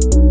that.